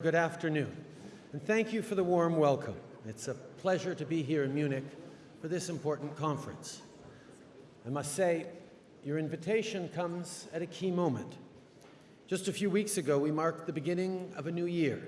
Good afternoon, and thank you for the warm welcome. It's a pleasure to be here in Munich for this important conference. I must say, your invitation comes at a key moment. Just a few weeks ago, we marked the beginning of a new year,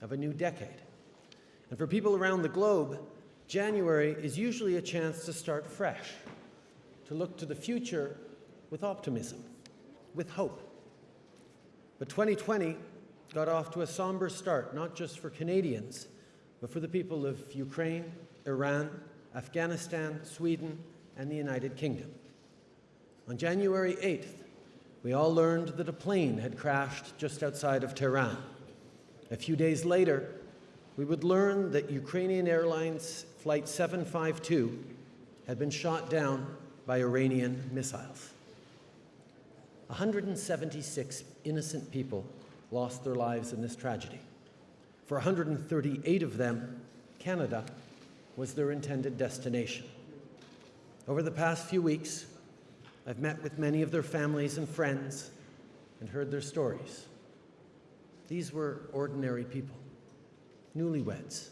of a new decade. And for people around the globe, January is usually a chance to start fresh, to look to the future with optimism, with hope. But 2020 got off to a somber start, not just for Canadians, but for the people of Ukraine, Iran, Afghanistan, Sweden, and the United Kingdom. On January 8th, we all learned that a plane had crashed just outside of Tehran. A few days later, we would learn that Ukrainian Airlines Flight 752 had been shot down by Iranian missiles. 176 innocent people lost their lives in this tragedy. For 138 of them, Canada was their intended destination. Over the past few weeks, I've met with many of their families and friends and heard their stories. These were ordinary people, newlyweds,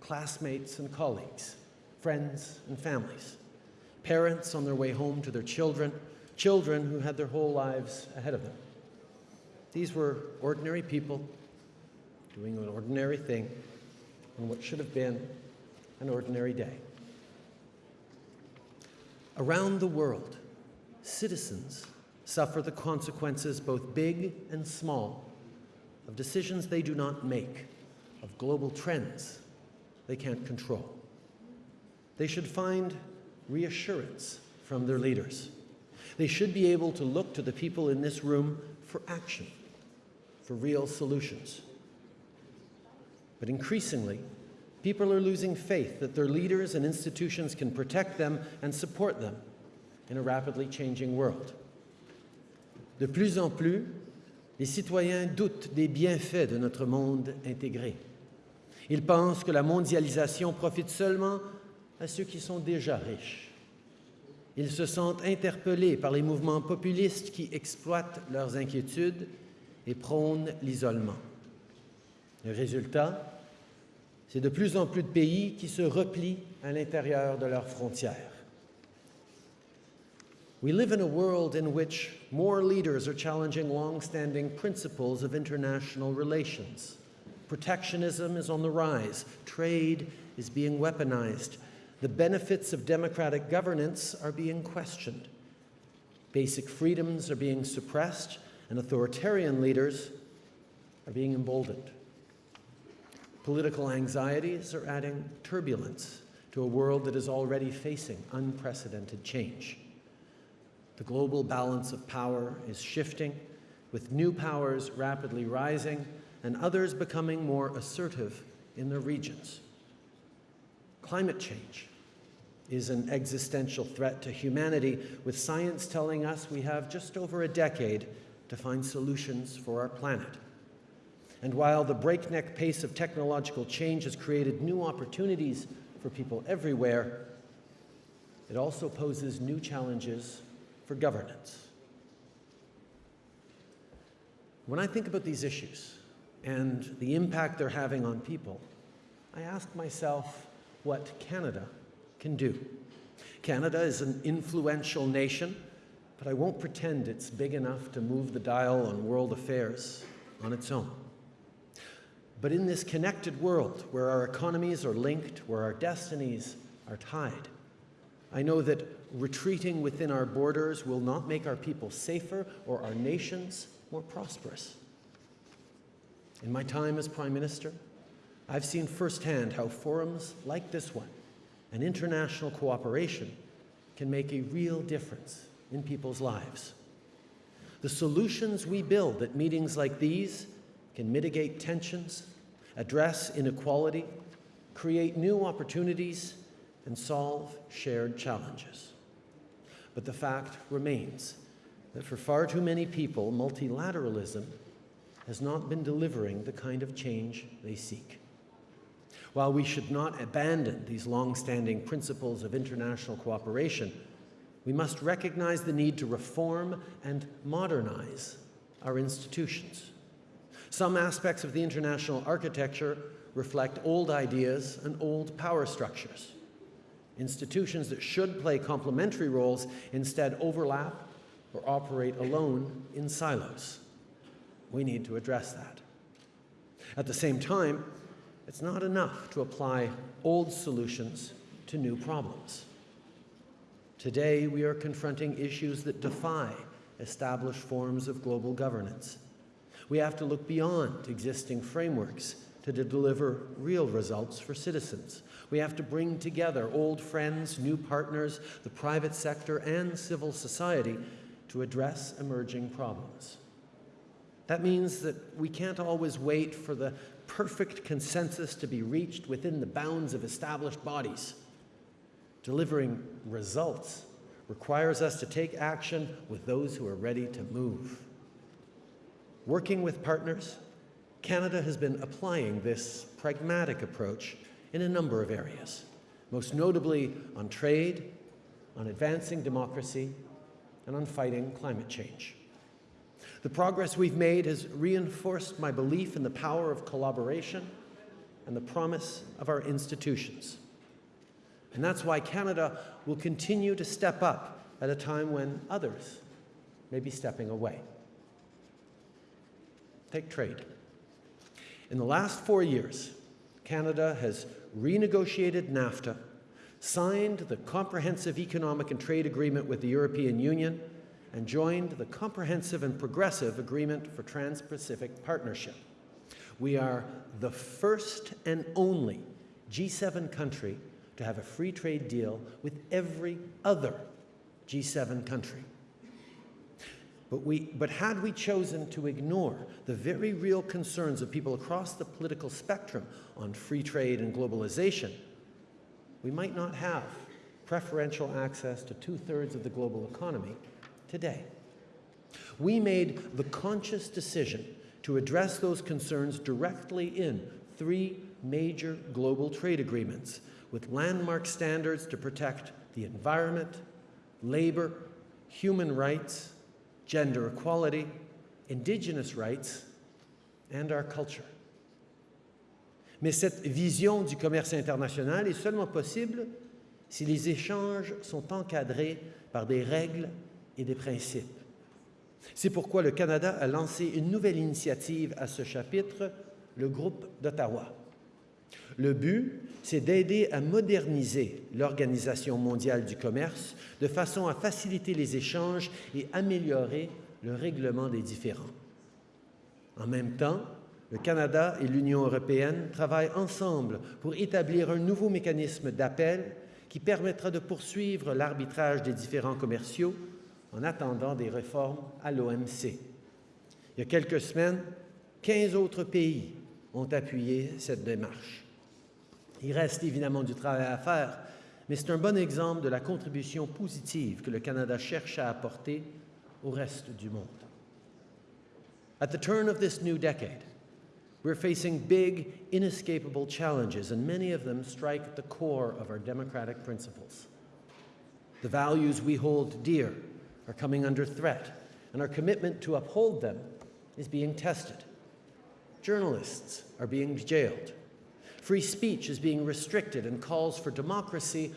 classmates and colleagues, friends and families, parents on their way home to their children, children who had their whole lives ahead of them. These were ordinary people doing an ordinary thing on what should have been an ordinary day. Around the world, citizens suffer the consequences, both big and small, of decisions they do not make, of global trends they can't control. They should find reassurance from their leaders. They should be able to look to the people in this room for action for real solutions. But increasingly, people are losing faith that their leaders and institutions can protect them and support them in a rapidly changing world. De plus en plus, les citoyens doutent des bienfaits de notre monde intégré. Ils pensent que la mondialisation profite seulement à ceux qui sont déjà riches. Ils se sentent interpellés par les mouvements populistes qui exploitent leurs inquiétudes et prône l'isolement. Le résultat, c'est de plus en plus de pays qui se replient à l'intérieur de leurs frontières. We live in a world in which more leaders are challenging long-standing principles of international relations. Protectionism is on the rise. Trade is being weaponized. The benefits of democratic governance are being questioned. Basic freedoms are being suppressed and authoritarian leaders are being emboldened. Political anxieties are adding turbulence to a world that is already facing unprecedented change. The global balance of power is shifting, with new powers rapidly rising and others becoming more assertive in their regions. Climate change is an existential threat to humanity, with science telling us we have just over a decade to find solutions for our planet. And while the breakneck pace of technological change has created new opportunities for people everywhere, it also poses new challenges for governance. When I think about these issues and the impact they're having on people, I ask myself what Canada can do. Canada is an influential nation but I won't pretend it's big enough to move the dial on world affairs on its own. But in this connected world where our economies are linked, where our destinies are tied, I know that retreating within our borders will not make our people safer or our nations more prosperous. In my time as Prime Minister, I've seen firsthand how forums like this one and international cooperation can make a real difference in people's lives. The solutions we build at meetings like these can mitigate tensions, address inequality, create new opportunities, and solve shared challenges. But the fact remains that for far too many people, multilateralism has not been delivering the kind of change they seek. While we should not abandon these long-standing principles of international cooperation, we must recognize the need to reform and modernize our institutions. Some aspects of the international architecture reflect old ideas and old power structures. Institutions that should play complementary roles instead overlap or operate alone in silos. We need to address that. At the same time, it's not enough to apply old solutions to new problems. Today, we are confronting issues that defy established forms of global governance. We have to look beyond existing frameworks to deliver real results for citizens. We have to bring together old friends, new partners, the private sector, and civil society to address emerging problems. That means that we can't always wait for the perfect consensus to be reached within the bounds of established bodies. Delivering results requires us to take action with those who are ready to move. Working with partners, Canada has been applying this pragmatic approach in a number of areas, most notably on trade, on advancing democracy, and on fighting climate change. The progress we've made has reinforced my belief in the power of collaboration and the promise of our institutions. And that's why Canada will continue to step up at a time when others may be stepping away. Take trade. In the last four years, Canada has renegotiated NAFTA, signed the Comprehensive Economic and Trade Agreement with the European Union, and joined the Comprehensive and Progressive Agreement for Trans-Pacific Partnership. We are the first and only G7 country to have a free trade deal with every other G7 country. But, we, but had we chosen to ignore the very real concerns of people across the political spectrum on free trade and globalization, we might not have preferential access to two-thirds of the global economy today. We made the conscious decision to address those concerns directly in three major global trade agreements with landmark standards to protect the environment, labor, human rights, gender equality, indigenous rights, and our culture. Mais cette vision du commerce international est seulement possible si les échanges sont encadrés par des règles et des principes. C'est pourquoi le Canada a lancé une nouvelle initiative à ce chapitre, le groupe d'Ottawa. Le but, c'est d'aider à moderniser l'Organisation mondiale du commerce de façon à faciliter les échanges et améliorer le règlement des différends. En même temps, le Canada et l'Union européenne travaillent ensemble pour établir un nouveau mécanisme d'appel qui permettra de poursuivre l'arbitrage des différends commerciaux en attendant des réformes à l'OMC. Il y a quelques semaines, 15 autres pays ont appuyé cette démarche. Il reste évidemment du travail à faire, mais c'est un bon exemple de la contribution positive que le Canada cherche à apporter au reste du monde. At the turn of this new decade, we're facing big, inescapable challenges, and many of them strike at the core of our democratic principles. The values we hold dear are coming under threat, and our commitment to uphold them is being tested. Journalists are being jailed. Free speech is being restricted and calls for democracy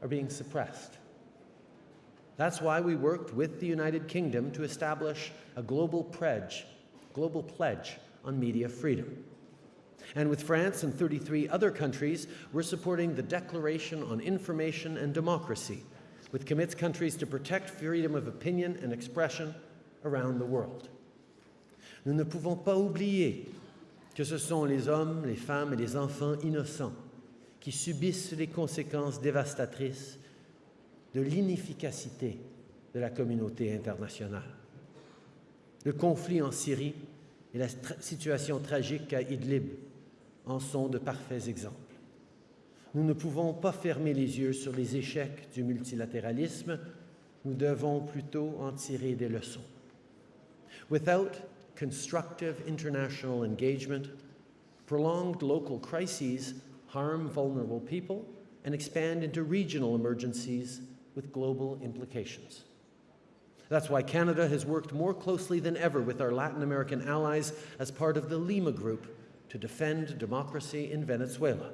are being suppressed. That's why we worked with the United Kingdom to establish a global pledge, global pledge on media freedom. And with France and 33 other countries, we're supporting the Declaration on Information and Democracy, which commits countries to protect freedom of opinion and expression around the world. Nous ne pouvons pas oublier que ce sont les hommes, les femmes et les enfants innocents qui subissent les conséquences dévastatrices de l'inefficacité de la communauté internationale. Le conflit en Syrie et la situation tragique à Idlib en sont de parfaits exemples. Nous ne pouvons pas fermer les yeux sur les échecs du multilatéralisme, nous devons plutôt en tirer des leçons. Constructive international engagement, prolonged local crises harm vulnerable people and expand into regional emergencies with global implications. That's why Canada has worked more closely than ever with our Latin American allies as part of the Lima Group to defend democracy in Venezuela.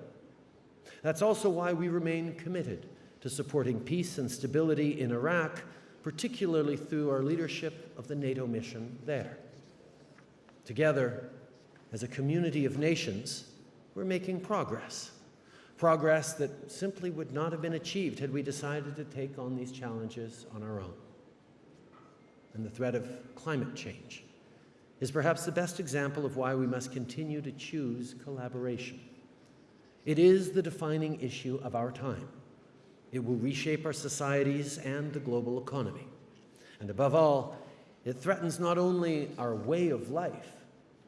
That's also why we remain committed to supporting peace and stability in Iraq, particularly through our leadership of the NATO mission there. Together, as a community of nations, we're making progress. Progress that simply would not have been achieved had we decided to take on these challenges on our own. And the threat of climate change is perhaps the best example of why we must continue to choose collaboration. It is the defining issue of our time. It will reshape our societies and the global economy. And above all, it threatens not only our way of life,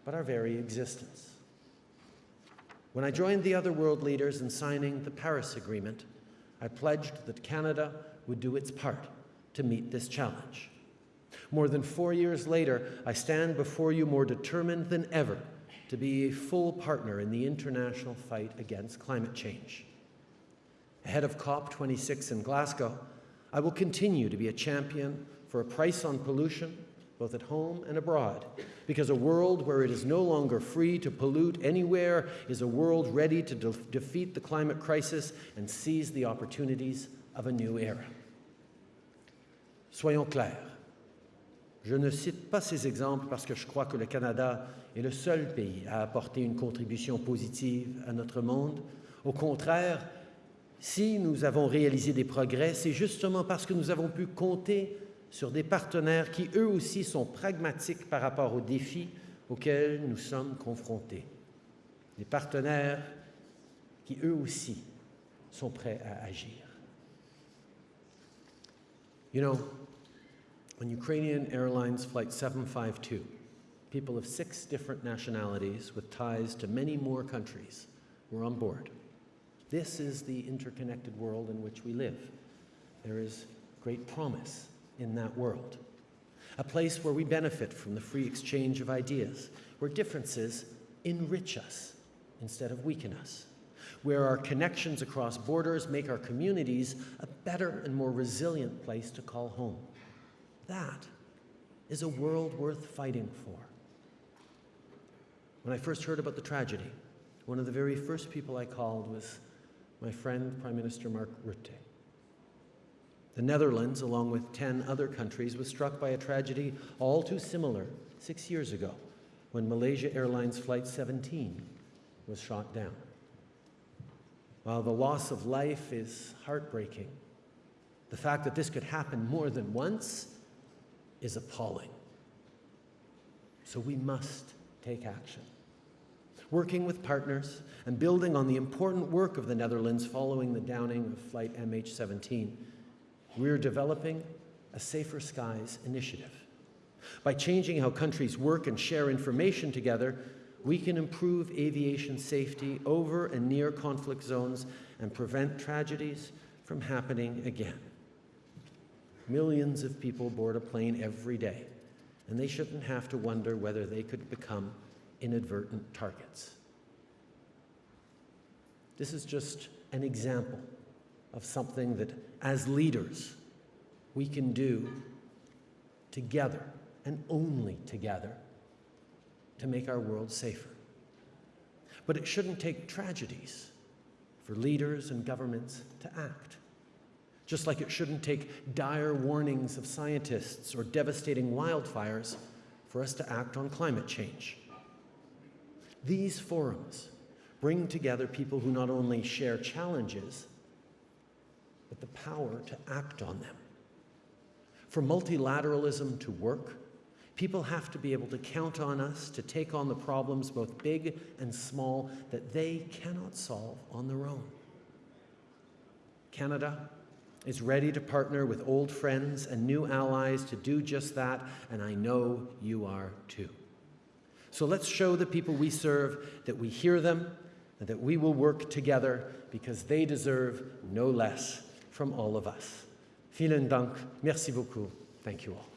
but our very existence. When I joined the other world leaders in signing the Paris Agreement, I pledged that Canada would do its part to meet this challenge. More than four years later, I stand before you more determined than ever to be a full partner in the international fight against climate change. Ahead of COP26 in Glasgow, I will continue to be a champion for a price on pollution, both at home and abroad, because a world where it is no longer free to pollute anywhere is a world ready to de defeat the climate crisis and seize the opportunities of a new era. Soyons clairs. Je ne cite pas ces exemples parce que je crois que le Canada est le seul pays à apporter une contribution positive à notre monde. Au contraire, si nous avons réalisé des progrès, c'est justement parce que nous avons pu compter sur des partenaires qui, eux aussi, sont pragmatiques par rapport aux défis auxquels nous sommes confrontés. Des partenaires qui, eux aussi, sont prêts à agir. You know, on Ukrainian Airlines Flight 752, people of six different nationalities with ties to many more countries were on board. This is the interconnected world in which we live. There is great promise in that world. A place where we benefit from the free exchange of ideas, where differences enrich us instead of weaken us, where our connections across borders make our communities a better and more resilient place to call home. That is a world worth fighting for. When I first heard about the tragedy, one of the very first people I called was my friend, Prime Minister Mark Rutte. The Netherlands, along with 10 other countries, was struck by a tragedy all too similar six years ago when Malaysia Airlines Flight 17 was shot down. While the loss of life is heartbreaking, the fact that this could happen more than once is appalling. So we must take action. Working with partners and building on the important work of the Netherlands following the downing of Flight MH17, we're developing a Safer Skies initiative. By changing how countries work and share information together, we can improve aviation safety over and near conflict zones and prevent tragedies from happening again. Millions of people board a plane every day, and they shouldn't have to wonder whether they could become inadvertent targets. This is just an example of something that, as leaders, we can do together and only together to make our world safer. But it shouldn't take tragedies for leaders and governments to act just like it shouldn't take dire warnings of scientists or devastating wildfires for us to act on climate change. These forums bring together people who not only share challenges, but the power to act on them. For multilateralism to work, people have to be able to count on us to take on the problems, both big and small, that they cannot solve on their own. Canada, is ready to partner with old friends and new allies to do just that, and I know you are too. So let's show the people we serve that we hear them and that we will work together because they deserve no less from all of us. Vielen Dank. Merci beaucoup. Thank you all.